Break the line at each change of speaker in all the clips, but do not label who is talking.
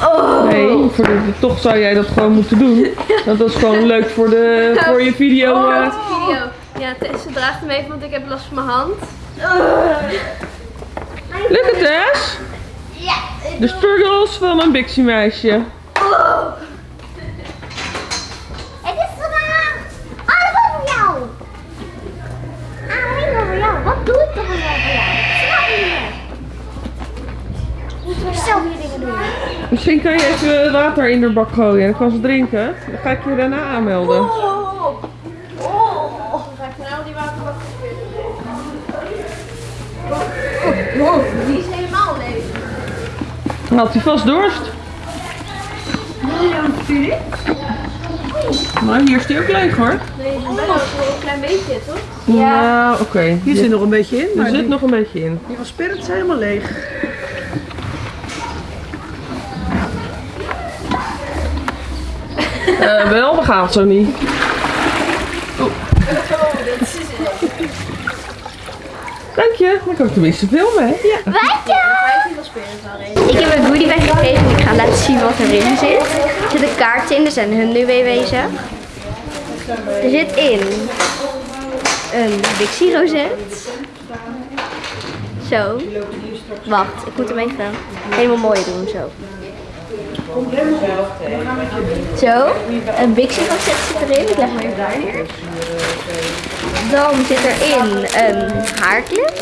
Oh.
Nee, voor de, toch zou jij dat gewoon moeten doen. Want dat is gewoon leuk voor, de, voor je video.
Oh,
eh.
video. Ja, Tess draagt hem even, want ik heb last van mijn hand.
Lukt het, Tess?
Ja.
De struggles van een Bixie meisje.
Het is gedaan. Alles over jou. Alleen over jou. Wat doe ik toch wel voor jou? Snap je niet. Moet je zelf je dingen doen.
Misschien kan je even water in de bak gooien en dan kan ze drinken. Dan ga ik je daarna aanmelden.
Oh. Oh. Ga ik nou die waterbak Oh, die is helemaal leeg.
Had hij vast dorst. Maar hier is hij ook leeg hoor.
Nee, die is wel een klein beetje, toch?
Ja, oké.
Hier zit nog een beetje in,
Er zit
die,
nog een beetje in.
die van Spirit is helemaal leeg.
Eh, wel, gaat zo niet. Dank je. Dan kan ik tenminste filmen, hè? Ja.
Ik heb een goodiebag gekregen en ik ga laten zien wat erin zit. Er zitten kaarten in, er zijn hun nu weer wezen. Er zit in een Dixie rozet. Zo. Wacht, ik moet hem even helemaal mooi doen, zo. Zo, een Bixie rozet zit erin. Ik leg hem even daar neer. Dan zit erin een haarclip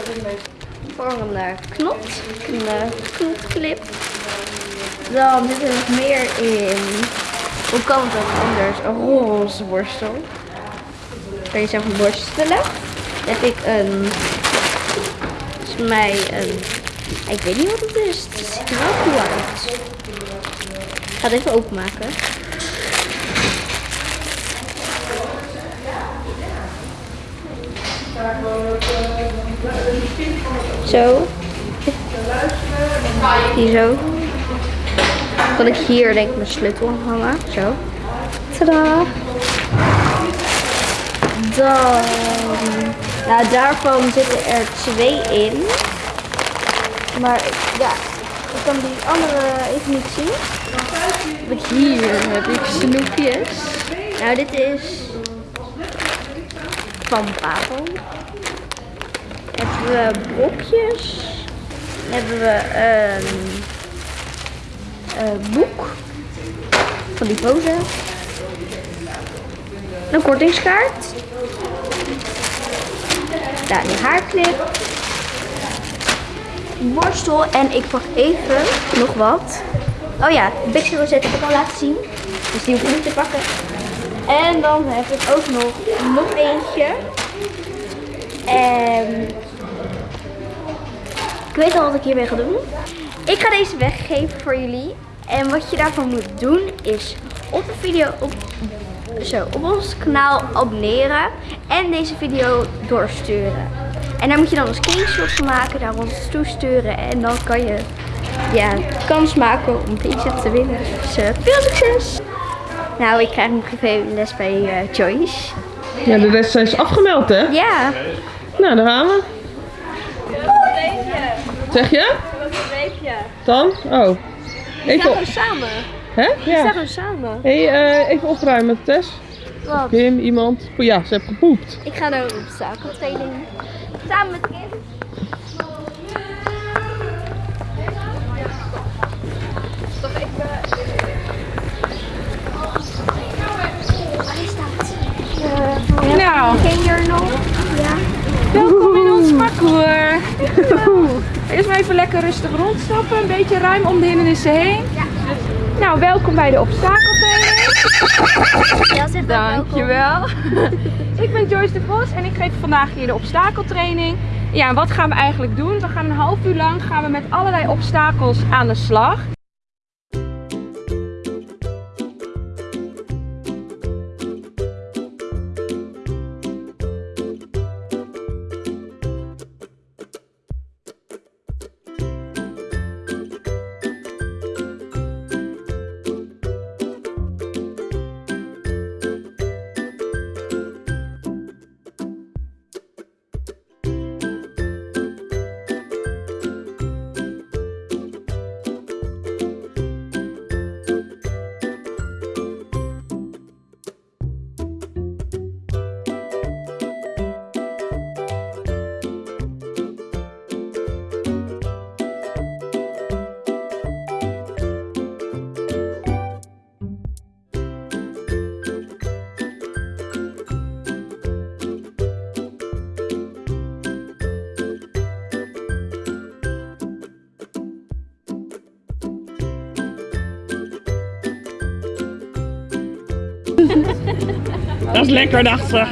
voor een eh, knot, een eh, knotclip. Dan zit er nog meer in, hoe kan het ook anders, een roze borstel. Kan je zelf borstelen. Dan heb ik een, volgens mij een, ik weet niet wat het is, het ziet er wel cool uit. Ga het even openmaken. Zo. Hier zo. Kan ik hier denk ik mijn sleutel hangen. Zo. Tadaa. Dan. Nou, daarvan zitten er twee in. Maar ja, ik kan die andere even niet zien. Hier heb ik snoepjes. Nou, dit is van Babel hebben we blokjes. Hebben we een, een boek van die pose. Een kortingskaart. Daar die haarclip. Borstel en ik pak even nog wat. Oh ja, de Bixie Rosette heb ik al laten zien. Dus die hoef ik niet te pakken. En dan heb ik ook nog, nog eentje. En ik weet al wat ik hiermee ga doen. Ik ga deze weggeven voor jullie. En wat je daarvoor moet doen is op de video op, zo, op ons kanaal abonneren. En deze video doorsturen. En daar moet je dan een screenshot van maken, daar ons toesturen. En dan kan je ja, kans maken om deze te winnen. Dus eh, veel succes! Nou, ik krijg nog even les bij eh, Joyce.
Ja, de rest zijn ze afgemeld, hè?
Ja,
Nou, daar gaan we. Zeg je? Dan? Oh. Even, op-
samen.
hè? Ja.
We samen.
Hey, eh, even opruimen, Tess.
wat?
Kim, iemand. Oh ja, ze heeft gepoept.
Ik ga naar een zakentraining. Samen met Kim.
Nou,
Ken? Ja.
welkom in ons parcours. Eerst maar even lekker rustig rondstappen, een beetje ruim om de hindernissen heen. Nou, welkom bij de obstakeltraining. Dankjewel. Ik ben Joyce de Vos en ik geef vandaag hier de obstakeltraining. Ja, en wat gaan we eigenlijk doen? We gaan een half uur lang gaan we met allerlei obstakels aan de slag.
Dat is lekker, dacht ze.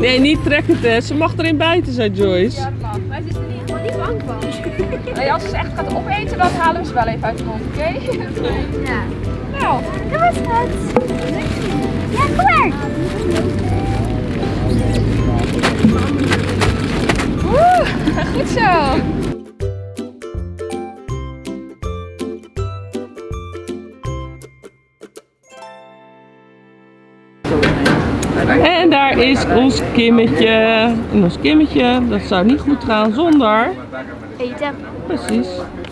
Nee, niet trekken, Tess. Ze mag erin bijten, zei Joyce.
Ja, dat mag. Wij zitten er niet, niet bang van. Nee, als ze ze echt gaat opeten, dan halen we ze wel even uit de mond, oké?
Ja.
Nou,
Dat was het. Ja, kom maar.
woe, goed zo.
En daar is ons kimmetje. En ons kimmetje, dat zou niet goed gaan zonder.
Eten.
Precies.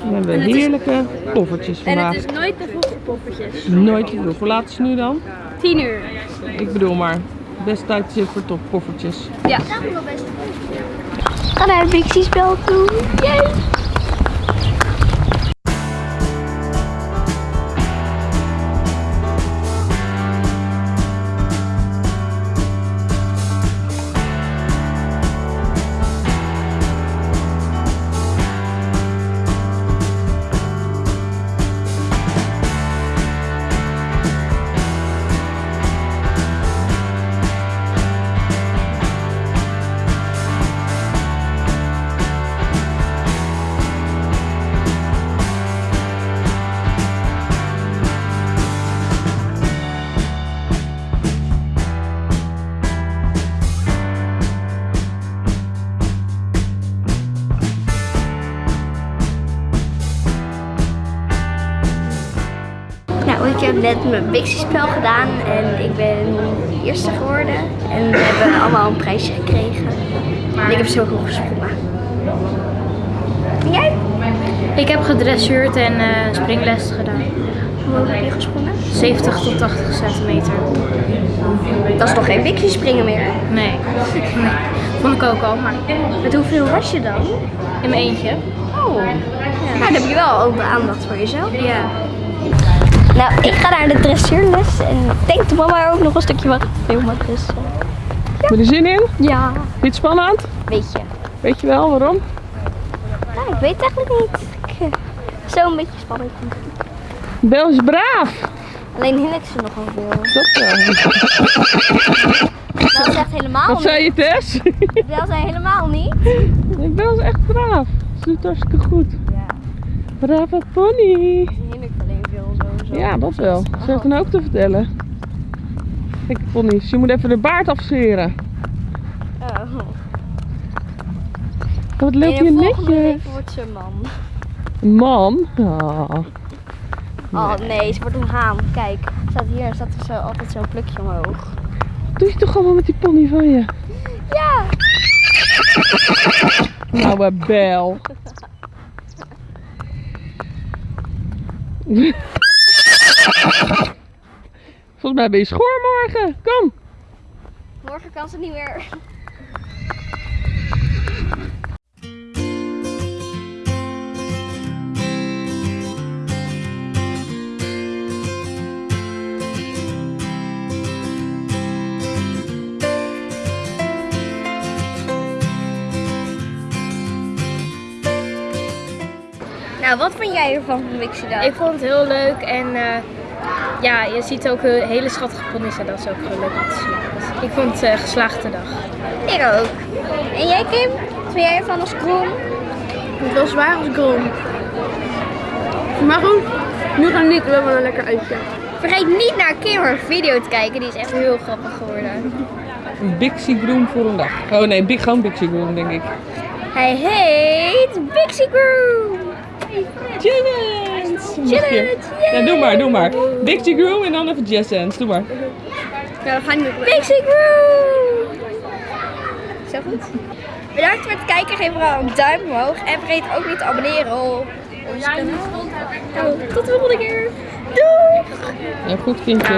We hebben heerlijke poffertjes
En
vandaag.
het is nooit te vroeg voor poffertjes.
Nooit te veel. Hoe laat is het nu dan?
10 uur.
Ik bedoel maar. Best tijdstip voor top poffertjes.
Ja. Ga naar het Bixie-spel toe. Yay! Nou, ik heb net mijn Bixie-spel gedaan en ik ben eerste geworden. En we hebben allemaal een prijsje gekregen. En ik heb zo hoog gesprongen. En jij?
Ik heb gedressuurd en eh, springles gedaan.
Hoe hoog heb je gesprongen?
70 tot 80 centimeter.
Dat is toch geen Bixie springen meer?
Nee. nee. Vond ik ook al, maar
Met hoeveel was je dan?
in mijn eentje.
Oh. Nou, dan heb je wel ook de aandacht voor jezelf.
Ja.
Nou, ik ga naar de dressuurles en ik denk dat mama ook nog een stukje mag filmen. Dus eh,
Heb je er zin in?
ja,
Vind je het spannend?
weet je.
Weet je wel waarom?
Nou, ik weet het eigenlijk niet. Ik, eh, Zo'n beetje spannend.
Bel is braaf.
Alleen ik ze nog wel veel.
Dat wel.
Dat is echt helemaal
Wat zei je Tess?
niet. Dat zijn helemaal niet.
Ik ben echt braaf. Ze doet hartstikke goed.
Ja,
Brave pony.
ze hield ik alleen veel zo.
Ja, dat wel. Ze heeft dan ook te vertellen. Kijk, ponies. Je moet even de baard afscheren.
Oh.
Wat loop
In
je
de volgende
netjes.
wordt ze een man.
Een man? Oh.
Oh nee, ze wordt een haan. Kijk, staat hier staat er zo, altijd zo'n plukje omhoog.
Doe je toch allemaal met die pony van je?
Ja!
Nou, bel. Volgens mij ben je schoor morgen. Kom.
Morgen kan ze niet meer. Nou, wat vond jij ervan van Wixie dan?
Ik vond het heel leuk en eh, ja, je ziet ook eh, hele schattige ponies en dat is ook heel leuk om te zien. Dus ik vond het een geslaagde dag.
Ik ook. En jij Kim? Wat vind jij ervan als groen?
Het was zwaar als grom. Maar goed, nu gaan we niet. We hebben een lekker uitje.
Vergeet niet naar Kim haar video te kijken, die is echt heel grappig geworden.
Een Bixie Groom voor een dag. Oh nee, big, gewoon Bixie Groom denk ik.
Hij heet Bixie Groom.
Challenge!
Challenge,
Ja, doe maar, doe maar. Bixie Groom en dan even Jazz Hands. Doe maar.
Ja, we gaan nu Groom. Zo goed. Bedankt voor het kijken. Geef vooral een duim omhoog. En vergeet ook niet te abonneren op ons kanaal. Nou, tot de volgende keer. Doei!
Ja, goed kindjes.